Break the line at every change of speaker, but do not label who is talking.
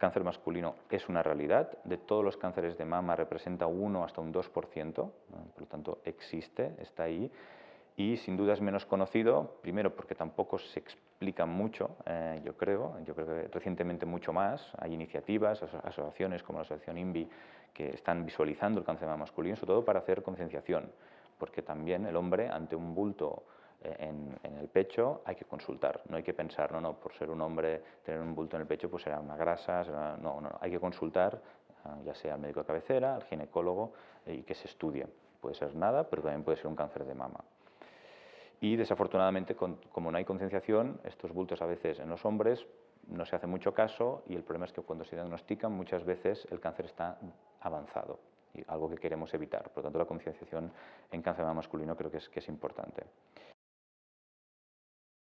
cáncer masculino es una realidad. De todos los cánceres de mama representa 1 hasta un 2%, por lo tanto existe, está ahí. Y sin duda es menos conocido, primero porque tampoco se explica mucho, eh, yo creo, yo creo que recientemente mucho más. Hay iniciativas, asociaciones como la Asociación INVI que están visualizando el cáncer de masculino, sobre todo para hacer concienciación, porque también el hombre ante un bulto eh, en, el pecho hay que consultar, no hay que pensar, no, no, por ser un hombre, tener un bulto en el pecho pues será una grasa, no, no, hay que consultar ah, ya sea al médico de cabecera, al ginecólogo eh, y que se estudie. Puede ser nada, pero también puede ser un cáncer de mama. Y desafortunadamente, como no hay concienciación, estos bultos a veces en los hombres no se hace mucho caso y el problema es que cuando se diagnostican muchas veces el cáncer está avanzado, y algo que queremos evitar. Por lo tanto, la concienciación en cáncer masculino creo que es, que es importante.